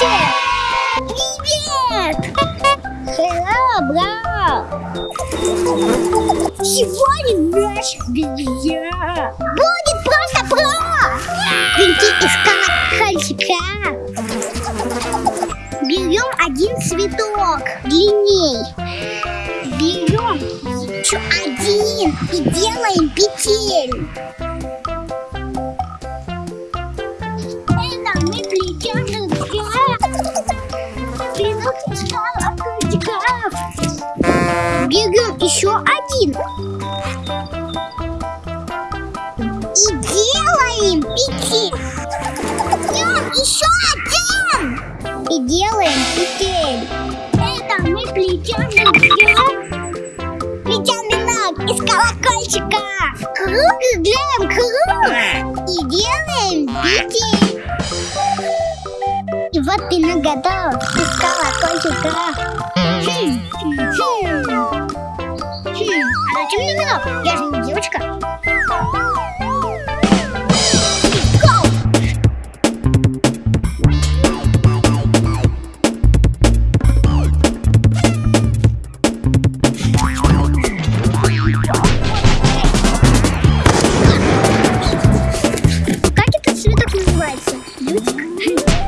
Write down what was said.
Здравствуйте! Привет! Hello, бро! Сегодня наш друзья будет просто про! Прийти из колокольчика. Берем один цветок длинней. Берем еще один и делаем петель. Берем еще один. И делаем петель. Берем еще один. И делаем петель. Это мы плетем. Плетем венок из колокольчика. Круг делаем круг. И делаем петель. Вот ты нагадал, ты стала кольчуга. Зачем хм, хм. хм, нагадал? Я же не девочка. Как этот цветок называется? Лютик?